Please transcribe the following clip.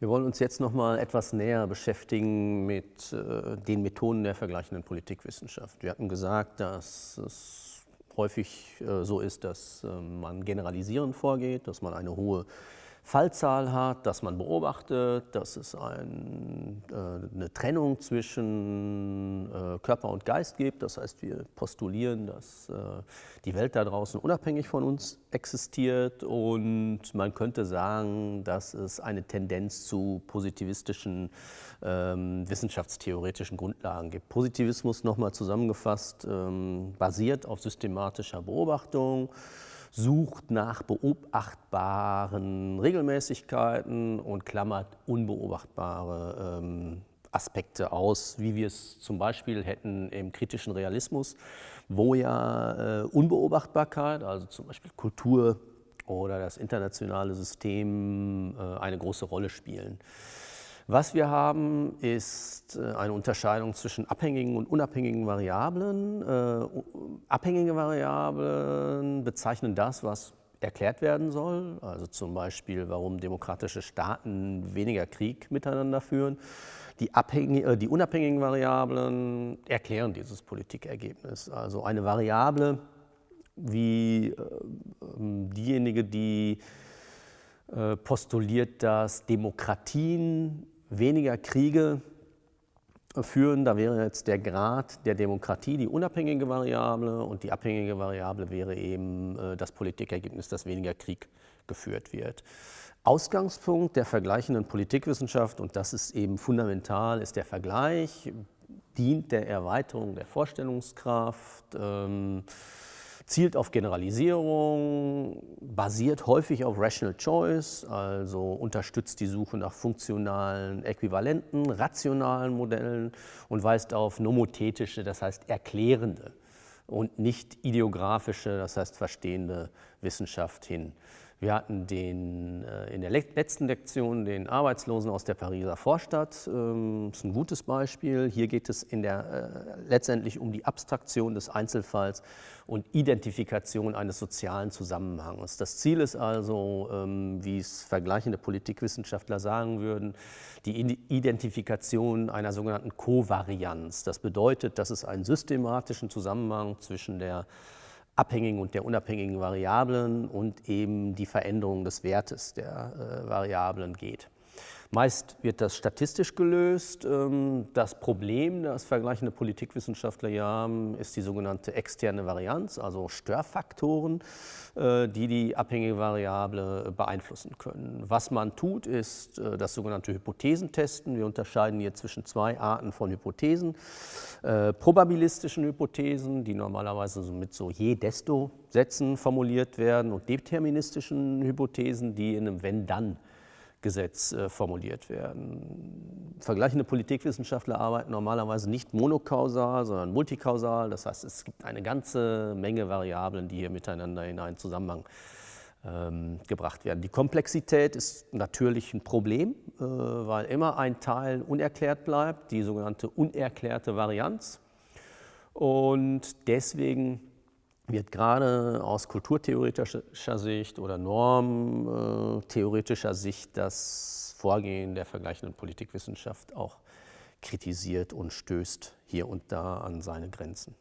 Wir wollen uns jetzt noch mal etwas näher beschäftigen mit äh, den Methoden der vergleichenden Politikwissenschaft. Wir hatten gesagt, dass es häufig äh, so ist, dass äh, man generalisierend vorgeht, dass man eine hohe Fallzahl hat, dass man beobachtet, dass es ein, äh, eine Trennung zwischen äh, Körper und Geist gibt. Das heißt, wir postulieren, dass äh, die Welt da draußen unabhängig von uns existiert und man könnte sagen, dass es eine Tendenz zu positivistischen ähm, wissenschaftstheoretischen Grundlagen gibt. Positivismus, nochmal zusammengefasst, ähm, basiert auf systematischer Beobachtung, sucht nach beobachtbaren Regelmäßigkeiten und klammert unbeobachtbare ähm, Aspekte aus, wie wir es zum Beispiel hätten im kritischen Realismus, wo ja äh, Unbeobachtbarkeit, also zum Beispiel Kultur oder das internationale System äh, eine große Rolle spielen. Was wir haben, ist äh, eine Unterscheidung zwischen abhängigen und unabhängigen Variablen. Äh, abhängige Variablen bezeichnen das, was erklärt werden soll, also zum Beispiel, warum demokratische Staaten weniger Krieg miteinander führen. Die, äh, die unabhängigen Variablen erklären dieses Politikergebnis. Also eine Variable wie ähm, diejenige, die postuliert, dass Demokratien weniger Kriege führen. Da wäre jetzt der Grad der Demokratie die unabhängige Variable und die abhängige Variable wäre eben äh, das Politikergebnis, dass weniger Krieg geführt wird. Ausgangspunkt der vergleichenden Politikwissenschaft, und das ist eben fundamental, ist der Vergleich, dient der Erweiterung der Vorstellungskraft, ähm, zielt auf Generalisierung, basiert häufig auf Rational Choice, also unterstützt die Suche nach funktionalen Äquivalenten, rationalen Modellen und weist auf nomothetische, das heißt erklärende und nicht ideografische, das heißt verstehende Wissenschaft hin. Wir hatten den, äh, in der letzten Lektion den Arbeitslosen aus der Pariser Vorstadt. Das ähm, ist ein gutes Beispiel. Hier geht es in der, äh, letztendlich um die Abstraktion des Einzelfalls und Identifikation eines sozialen Zusammenhangs. Das Ziel ist also, ähm, wie es vergleichende Politikwissenschaftler sagen würden, die Identifikation einer sogenannten Kovarianz. Das bedeutet, dass es einen systematischen Zusammenhang zwischen der abhängigen und der unabhängigen Variablen und eben die Veränderung des Wertes der äh, Variablen geht. Meist wird das statistisch gelöst. Ähm, das Problem, das vergleichende Politikwissenschaftler hier haben, ist die sogenannte externe Varianz, also Störfaktoren, äh, die die abhängige Variable beeinflussen können. Was man tut, ist äh, das sogenannte Hypothesentesten. Wir unterscheiden hier zwischen zwei Arten von Hypothesen. Äh, probabilistischen Hypothesen, die normalerweise mit so je-desto Sätzen formuliert werden, und deterministischen Hypothesen, die in einem Wenn-Dann Gesetz äh, formuliert werden. Vergleichende Politikwissenschaftler arbeiten normalerweise nicht monokausal, sondern multikausal. Das heißt, es gibt eine ganze Menge Variablen, die hier miteinander in einen Zusammenhang ähm, gebracht werden. Die Komplexität ist natürlich ein Problem, äh, weil immer ein Teil unerklärt bleibt, die sogenannte unerklärte Varianz. Und deswegen wird gerade aus kulturtheoretischer Sicht oder normtheoretischer Sicht das Vorgehen der vergleichenden Politikwissenschaft auch kritisiert und stößt hier und da an seine Grenzen.